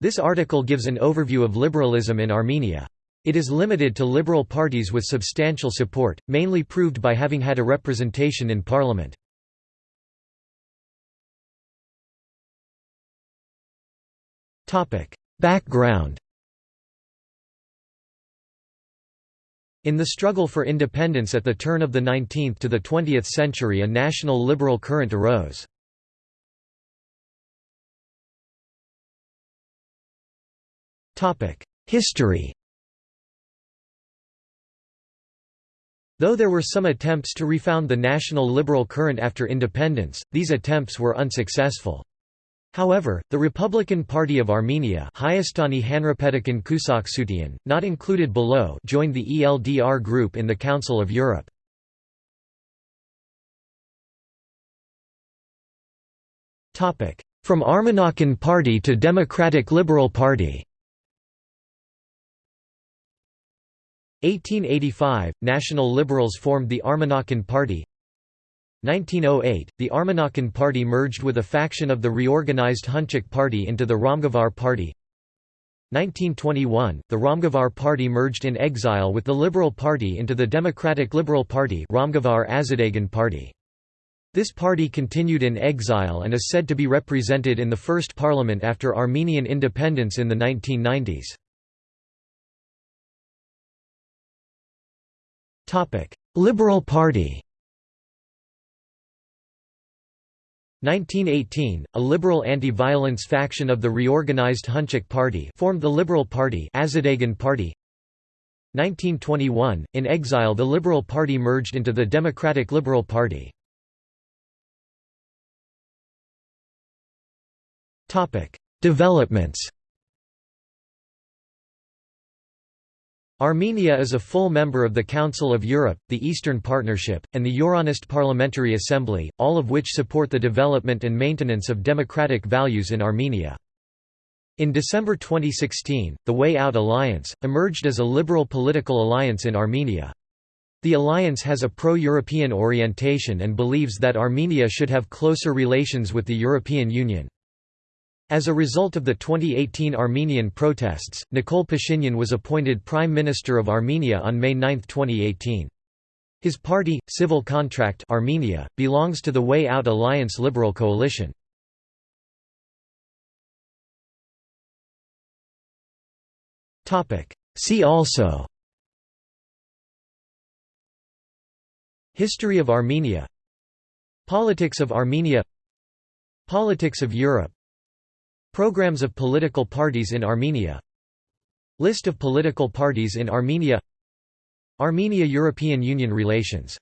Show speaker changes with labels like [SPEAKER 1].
[SPEAKER 1] This article gives an overview of liberalism in Armenia. It is limited to liberal parties with substantial support, mainly proved by having had a representation in parliament. Background In the struggle for independence at the turn of the 19th to the 20th century a national liberal current arose. History Though there were some attempts to refound the national liberal current after independence, these attempts were unsuccessful. However, the Republican Party of Armenia Hayastani not included below joined the ELDR group in the Council of Europe. From Armenakan Party to Democratic Liberal Party 1885 – National Liberals formed the Armenakan Party 1908 – The Armenakan Party merged with a faction of the reorganized Hunchak Party into the Ramgavar Party 1921 – The Ramgavar Party merged in exile with the Liberal Party into the Democratic Liberal Party Ramgavar Azadegan Party. This party continued in exile and is said to be represented in the first parliament after Armenian independence in the 1990s. Liberal Party 1918, a liberal anti-violence faction of the reorganized Hunchak Party formed the Liberal Party Azadegan Party. 1921, in exile the Liberal Party merged into the Democratic Liberal Party. Topic: Developments Armenia is a full member of the Council of Europe, the Eastern Partnership, and the Euronest Parliamentary Assembly, all of which support the development and maintenance of democratic values in Armenia. In December 2016, the Way Out Alliance, emerged as a liberal political alliance in Armenia. The alliance has a pro-European orientation and believes that Armenia should have closer relations with the European Union. As a result of the 2018 Armenian protests, Nikol Pashinyan was appointed Prime Minister of Armenia on May 9, 2018. His party, Civil Contract Armenia, belongs to the Way Out Alliance Liberal Coalition. See also History of Armenia Politics of Armenia Politics of Europe Programs of political parties in Armenia. List of political parties in Armenia. Armenia–European Union relations